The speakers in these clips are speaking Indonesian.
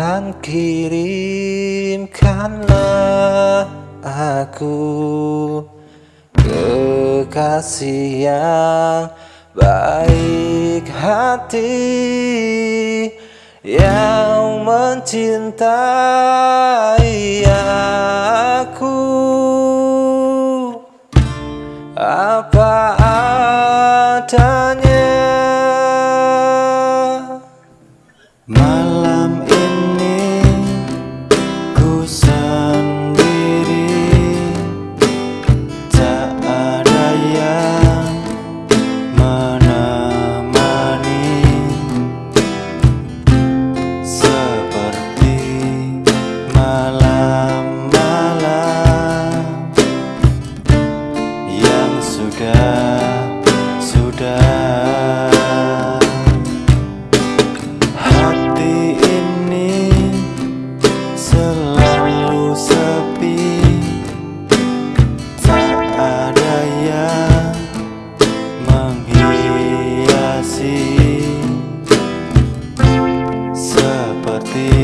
Tuhan kirimkanlah aku. Kekasih yang baik hati Yang mencintai aku. Apa adanya ti.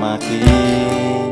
Semakin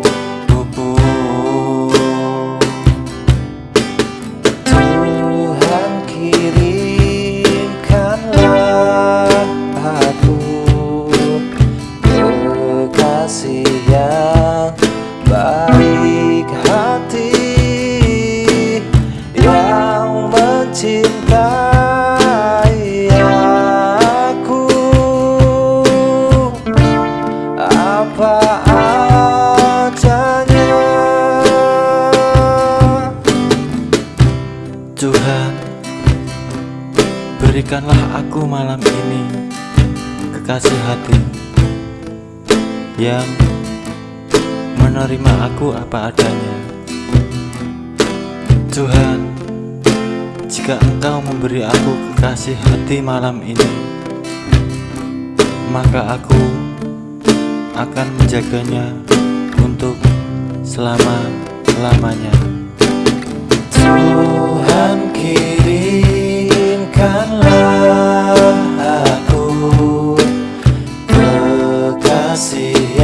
berikanlah aku malam ini kekasih hati yang menerima aku apa adanya. Tuhan, jika Engkau memberi aku kekasih hati malam ini, maka aku akan menjaganya untuk selama-lamanya. Tuhan see.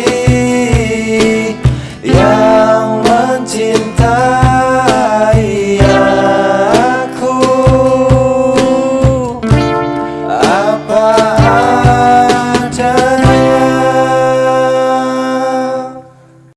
querer.